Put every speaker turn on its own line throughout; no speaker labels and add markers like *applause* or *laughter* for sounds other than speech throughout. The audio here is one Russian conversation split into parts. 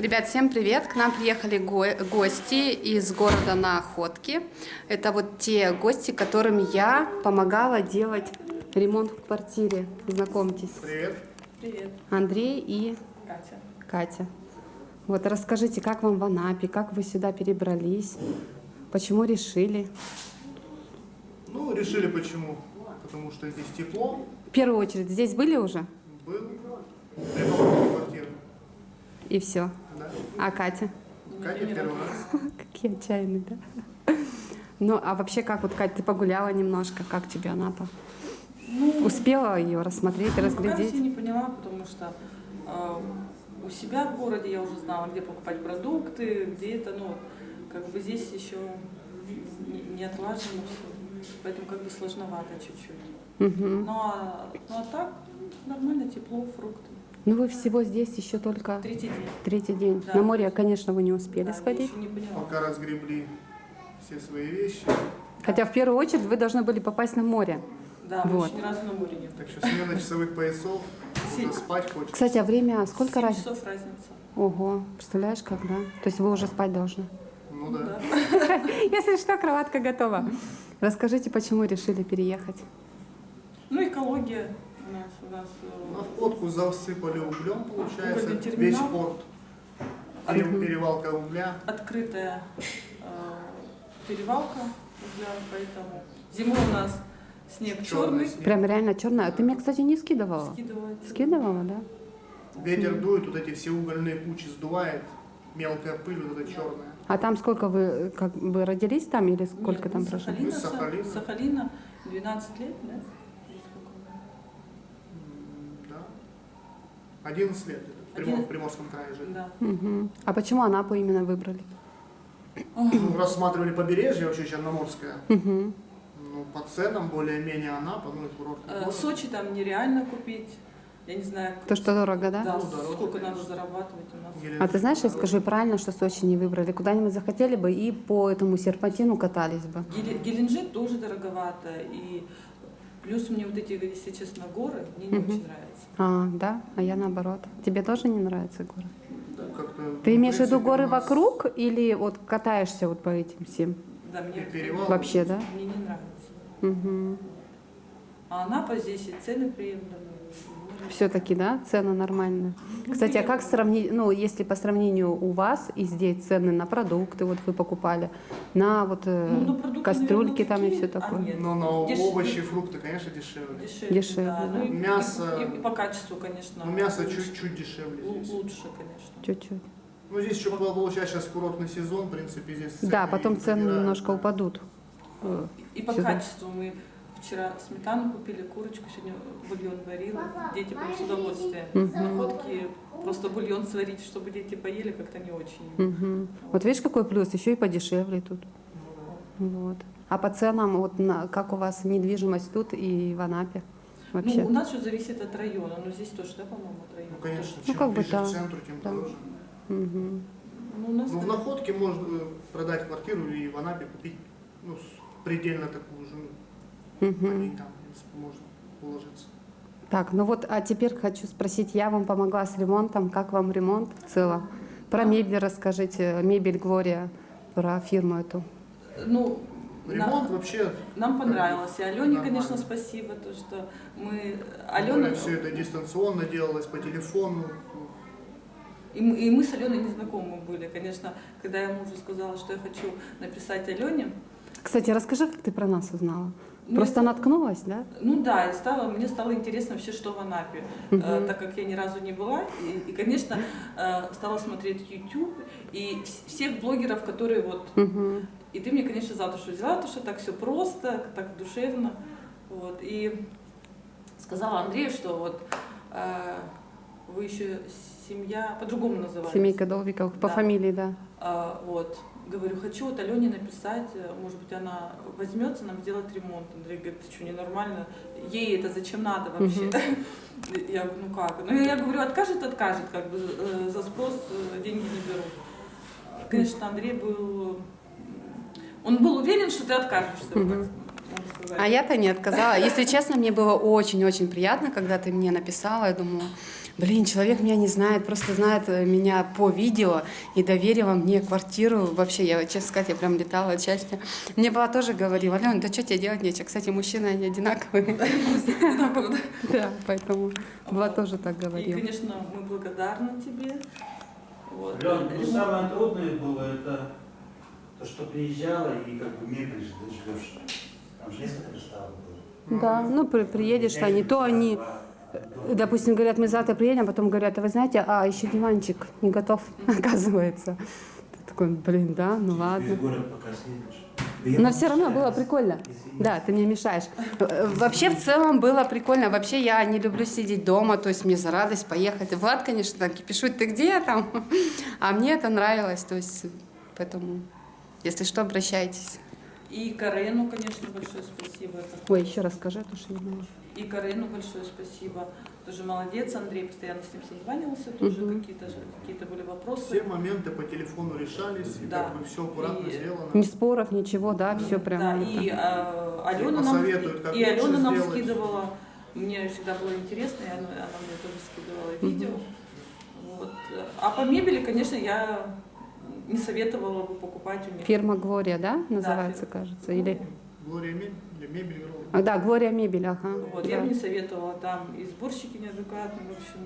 Ребят, всем привет! К нам приехали го гости из города Находки. Это вот те гости, которым я помогала делать ремонт в квартире. Знакомьтесь.
Привет.
Привет,
Андрей и
Катя.
Катя. Вот расскажите, как вам в Анапе, как вы сюда перебрались, почему решили?
Ну, решили почему? Потому что здесь тепло,
В первую очередь, здесь были уже?
был, ремонт квартиры.
И все. А Катя?
Катя первый раз. *laughs*
Какие отчаянные, да? Ну, а вообще, как вот, Катя, ты погуляла немножко, как тебе Анапа?
Ну,
Успела ее рассмотреть,
ну,
разглядеть?
все не поняла, потому что э, у себя в городе я уже знала, где покупать продукты, где это, ну, как бы здесь еще не, не отлажено все. Поэтому как бы сложновато чуть-чуть.
Мгм.
Ну а, ну а так нормально, тепло, фрукты.
Ну, вы всего здесь еще только
Третий день.
третий день.
Да.
На море, конечно, вы не успели
Да,
сходить.
не.
Пока разгребли все свои вещи.
Хотя в первую очередь вы должны были попасть на море.
Да, мы
Вот.
еще ни разу на море не были.
Так что смена часовых поясов, уже спать хочется.
Кстати, а время сколько разница?
часов разница.
Ого, представляешь, когда? То есть вы уже спать должны.
Ну да. *laughs*
Если что, кроватка готова. Расскажите, почему решили переехать?
Ну, экология нас, у нас э,
На фотку засыпали углем, получается, весь порт. Пере- Перевалка угля.
открытая э, перевалка угля, поэтому зимой у нас снег
Черный
черный,
снег.
Прям реально черная. А ты мне, кстати, не скидывала.
скидывается.
Скидывала, да?
Ветер дует, вот эти все угольные кучи сдувает. Мелкая пыль, вот эта черная.
А там сколько вы как бы родились там или сколько
Нет,
там
с
прожили?
Сахалина,
Сахалина.
Са- Сахалина 12 лет, да? Или сколько?
М, Да. 11 лет. В, Примор- в Приморском крае жили.
Да.
Мгм. А почему Анапу именно выбрали?
Ну, рассматривали побережье вообще Черноморское.
Мгм.
Ну, по ценам более-менее Анапа, ну и курортный
Э. Сочи там нереально купить. Я не знаю,
То, что дорого, да?
да,
Ну, дороже,
сколько
конечно.
надо зарабатывать у нас.
Геленджик
А ты знаешь, я скажу правильно, что Сочи не выбрали. Куда-нибудь захотели бы и по этому серпантину катались бы.
Геле- Геленджик тоже дороговато. И плюс мне вот эти, если честно, горы мне не очень нравятся.
А, да? А я наоборот. Тебе тоже не нравятся горы?
Да, как-то,
Ты имеешь в виду горы
нас
вокруг или вот катаешься вот по этим всем?
Да, мне
Перевал.
Вообще, да?
мне не нравится.
Угу.
А Анапа здесь и цены приемлемые.
Все-таки, да, цены нормальные.
Ну,
Кстати, а как сравнить, ну, если по сравнению у вас и здесь цены на продукты, вот вы покупали, на вот э,
Ну, на продукты,
кастрюльки
наверное,
там и все
А,
такое?
нет.
Но на
Деш-
овощи, фрукты, конечно, дешевле.
Дешевле,
Дешевле,
да.
да.
Ну, и-
Мясо-
И, и по качеству, конечно.
Ну, мясо чуть-чуть дешевле здесь.
лучше, конечно.
Чуть-чуть.
Ну, здесь еще получается сейчас курортный сезон, в принципе, здесь цены
Да, потом цены немножко упадут. Э,
И по качеству мы вчера сметану купили, курочку, сегодня бульон варила. Дети прям с удовольствием. Находки просто бульон сварить, чтобы дети поели, как-то не очень.
Вот видишь, какой плюс, еще и подешевле тут. Вот. А по ценам, вот на, как у вас недвижимость тут и в Анапе вообще?
Ну, у нас все зависит от района, но здесь тоже, да, по-моему, от района.
Ну, конечно,
Ну,
чем
как бы
ближе
да.
к центру, тем
Да.
дороже.
Мгм.
Ну, у нас
Ну, в. Находке можно продать квартиру и в Анапе купить ну, предельно такую же, ну,
Мгм.
по ней там, в принципе, можно уложиться.
Так, ну вот, а теперь хочу спросить, я вам помогла с ремонтом, как вам ремонт в целом? Про мебель расскажите, мебель Глория, про фирму эту.
Ну,
Ремонт
на-
вообще,
нам понравилось. И Алене,
Нормально.
конечно, спасибо, то, что мы...
Алена...
Алена...
все это дистанционно делалось по телефону.
И мы, и мы с Аленой не знакомы были. Конечно, когда я мужу сказала, что я хочу написать Алене,
Кстати, расскажи, как ты про нас узнала?
Ну,
Просто наткнулась, да?
Ну да, и стало, мне стало интересно вообще, что в Анапе,
Мгм.
Э, так как я ни разу не была. И, и, конечно, э, стала смотреть YouTube и вс- всех блогеров, которые вот...
Мгм.
И ты мне, конечно, за душу взяла, потому что так все просто, так душевно. Вот. И сказала Андрею, что вот э, вы еще семья, по-другому называете.
Семейка Долбиковых, по
Да.
фамилии, да.
А, вот. Говорю, хочу вот Алене написать, э, может быть, она возьмется нам сделать ремонт. Андрей говорит, ты что, ненормально? Ей это зачем надо вообще? *laughs* Я говорю, ну как? Ну я говорю, откажет, откажет, как бы э, за спрос э, деньги не беру. Конечно, Андрей был... Он был уверен, что ты откажешься.
А я-то не отказала. Если честно, мне было очень-очень приятно, когда ты мне написала. Я думаю, блин, человек меня не знает, просто знает э, меня по видео и доверила мне квартиру. Вообще, я, честно сказать, я прям летала от счастья. Мне была тоже говорила, Алена, да что тебе делать нечего? Кстати, мужчины, они одинаковые. Да, *laughs* поэтому была тоже так
И,
говорила.
конечно, мы благодарны тебе. Вот.
Лен, ну самое трудное было это то, что приезжала и как бы мебель ж- ждешь. Там же несколько доставок было.
Да, ну при- приедешь, не то они, допустим, говорят, мы завтра приедем, а потом говорят, а вы знаете, а еще диванчик не готов, *laughs* оказывается. Ты такой, блин, да, ну ладно. Но все равно было прикольно. Да, ты мне мешаешь. Вообще в целом было прикольно. Вообще я не люблю сидеть дома, то есть мне за радость поехать. Влад, конечно, так пишут, ты где там? *laughs* А мне это нравилось, то есть поэтому, если что, обращайтесь.
И Карену, конечно, большое спасибо.
Ой, еще раз скажи, то что я знаю.
И Карену большое спасибо. Тоже молодец, Андрей постоянно с ним созванивался, тоже
Мгм.
какие-то какие-то были вопросы.
Все моменты по телефону решались, и
Да.
как бы все аккуратно
И-
сделано.
Ни споров, ничего, да, все прям.
Да,
это.
и э, Алена нам, и Алена нам
сделать.
скидывала. Мне всегда было интересно, и она, она мне тоже скидывала видео. Вот. А по мебели, конечно, я не советовала бы покупать у них.
Фирма Глория, да, называется,
фирма.
кажется? Или...
Глория мебель, Грова.
А, да, Глория мебель, ага.
Вот,
да.
я бы не советовала там и сборщики неадекватные, в общем,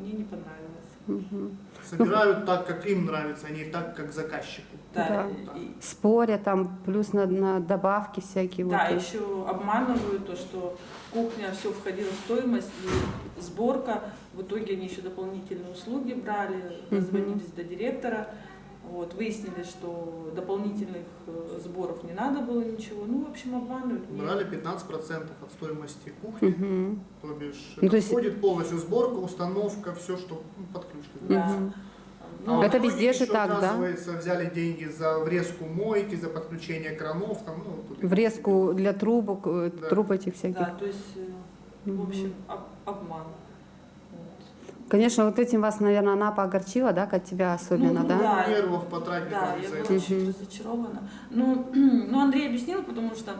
мне не понравилось.
Мгм.
Собирают так, как им нравится, а не так, как заказчику.
Да,
Да.
и-
Спорят там, плюс на, на добавки всякие. вот,
Да,
есть.
еще обманывают то, что кухня все входило в стоимость, и сборка. В итоге они еще дополнительные услуги брали, дозвонились до директора. Вот, выяснили, что дополнительных э, сборов не надо было ничего. Ну, в общем, обманывают.
Брали 15% от стоимости кухни,
Мгм.
то бишь
Ну,
это
то есть-
входит полностью сборка, установка, все, что ну, под ключ.
Да. Ну,
А
Это везде же так, да?
оказывается, взяли деньги за врезку мойки, за подключение кранов, там, ну, тут-
Врезку для трубок, э,
Да.
труб этих всяких.
Да, то есть, э, в общем, об- обман.
Конечно, вот этим вас, наверное, Анапа огорчила, да, от тебя особенно,
Ну,
да?
да.
нервов потратили
Да, я была очень разочарована. Ну, *clears throat* ну, Андрей объяснил, потому что,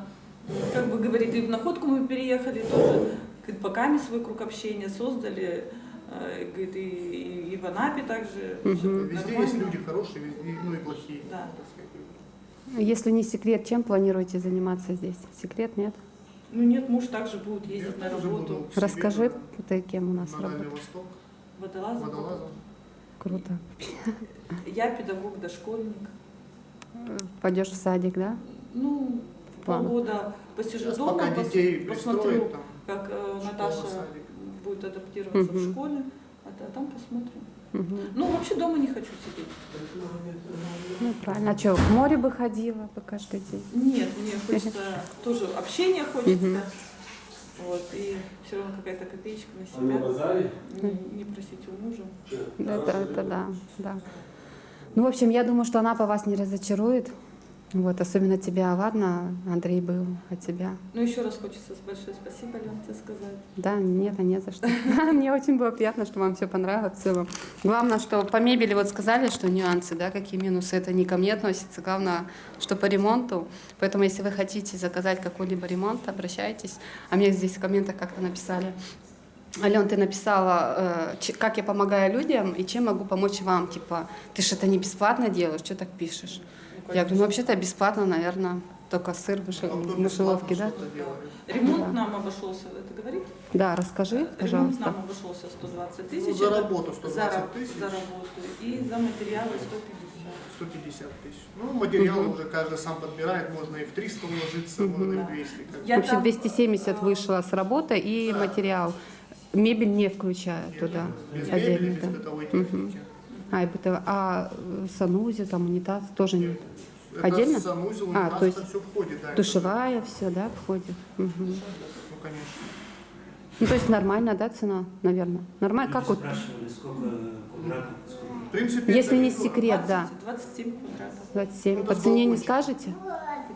как бы говорит, и в находку мы переехали тоже, говорит, пока мы свой круг общения создали, э, говорит, и, и, и в Анапе также всё
Везде
нормально.
есть люди хорошие, везде, ну и плохие.
Да.
Если не секрет, чем планируете заниматься здесь? Секрет, нет?
Ну нет, муж также будет ездить
Я
на работу
Расскажи, ты кем у нас работаешь.
Водолазом.
водолазом.
Круто.
Я педагог, дошкольник.
Пойдешь в садик, да?
Ну, полгода посижу
Сейчас
дома,
пока
пос-
детей
посмотрю,
там,
как э, Наташа
садик.
будет адаптироваться
Мгм.
в школе, а, а там посмотрим.
Мгм.
Ну, вообще дома не хочу сидеть.
Ну, правильно. А что, в море бы ходила бы каждый день?
Нет, мне хочется *laughs* тоже общения хочется.
Мгм.
Вот, и все равно какая-то копеечка на
А
себя. Не, не просить у мужа.
Это, это да, да. Ну, в общем, я думаю, что она по вас не разочарует. Вот, особенно тебя, ладно, Андрей был, а тебя.
Ну, еще раз хочется большое спасибо, Лен, тебе сказать.
Да, нет, а не за что. *laughs* Мне очень было приятно, что вам все понравилось в целом. Главное, что по мебели вот сказали, что нюансы, да, какие минусы, это не ко мне относится. Главное, что по ремонту. Поэтому, если вы хотите заказать какой-либо ремонт, обращайтесь. А мне здесь в комментах как-то написали, Ален, ты написала, э, как я помогаю людям и чем могу помочь вам. Типа, ты это не бесплатно делаешь, что так пишешь?
Ну,
Я ну вообще-то бесплатно, наверное, только сыр в
А
мышеловке, да?
Ремонт
Да.
нам обошелся, это говорить?
Да, расскажи,
Ремонт
пожалуйста.
нам обошелся 120
Ну,
тысяч.
за
это
работу
за,
120
раб-
тысяч,
за работу. И за материалы 150.
150 тысяч. Ну, материалы
Мгм.
уже каждый сам подбирает, можно и в 300 уложиться,
Мгм.
можно и
Да.
в 200. как
Я
В общем,
там,
270
э,
вышло с работы и
да.
материал. Мебель не включая
Нет,
туда.
Без мебели,
Отдельно,
без
да.
бытовой
Мгм.
техники.
А, и бытово- а э, санузел, там унитаз тоже нет.
Это
Отдельно?
санузел,
А,
унитаз,
то есть
все входит, да. это-
Душевая, все, да, входит. Мгм.
Ну, конечно.
Ну, то есть нормальная, да, цена, наверное? Нормально, как вот,
спрашивали, сколько квадратов, сколько...
В принципе,
если не секрет, да,
20 27 квадратов.
27.
Ну,
По цене не скажете?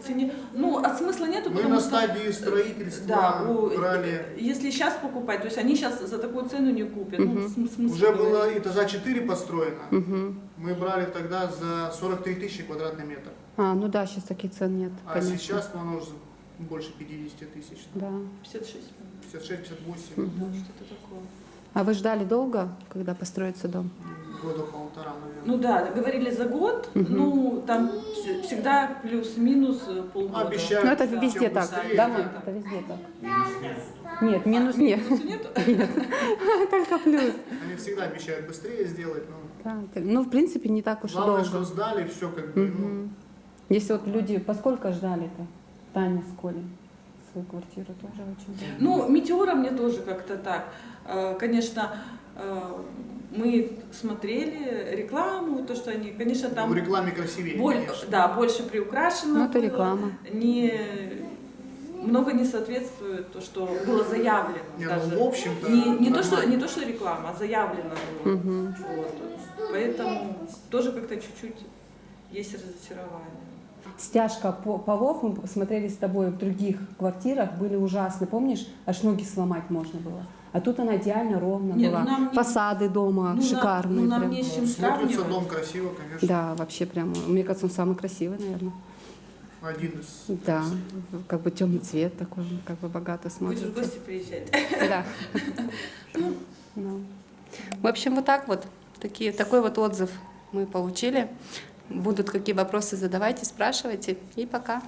Цене- Ну, а смысла нету,
Мы
потому
на
что...
стадии строительства
Да, у-
брали,
если сейчас покупать, то есть они сейчас за такую цену не купят. Ну, см- смысл
уже
говорить.
было этажа 4 построено.
Мгм.
Мы брали тогда за 43 тысячи квадратный метр.
А, ну да, сейчас таких цен нет,
А
конечно.
сейчас ну, оно уже больше 50 тысяч.
Да.
56, по-моему.
56-58.
Мгм.
Да, что-то такое.
А вы ждали долго, когда построится дом?
Года полтора, наверное.
Ну да, говорили за год, ну там вс- всегда плюс-минус э, полгода.
Обещают.
Ну, это
всё
везде так.
быстрее,
Да,
да.
Это везде так.
Минус нет.
Нет, минус *laughs* нет. *laughs* Только плюс.
Они всегда обещают быстрее сделать, но
Так, ну, в принципе, не так уж и
главное,
долго.
что сдали, все как бы, ну,
Мгм. Если вот люди, поскольку ждали-то, Таня с Колей, свою квартиру тоже очень.
Ну, метеора мне тоже как-то так. Э, Конечно, э, мы смотрели рекламу, то, что они, конечно, там
в рекламе красивее,
боль-
конечно.
да, больше приукрашено.
Ну, это
было.
реклама.
Не, много не соответствует то, что было заявлено.
Не,
даже.
ну, в общем-то,
не, не, то, что, не то, что реклама, а заявлено было.
Мгм.
Вот. Поэтому тоже как-то чуть-чуть есть разочарование.
Стяжка по- полов, мы смотрели с тобой в других квартирах, были ужасны. Помнишь, аж ноги сломать можно было. А тут она идеально ровно
Не, ну
была.
нам не-
Фасады дома
Ну,
шикарные.
ну, нам
прям.
не с чем
Смотрится
сравнивать.
дом красиво, конечно.
Да, вообще прямо. Мне кажется, он самый красивый, наверное.
Один из.
Да, как бы темный цвет такой, как бы богато
Будешь в
смотрится.
гости приезжать.
Да. Ну. В общем, вот так вот. Такие, такой вот отзыв мы получили. Будут какие вопросы, задавайте, спрашивайте. И пока.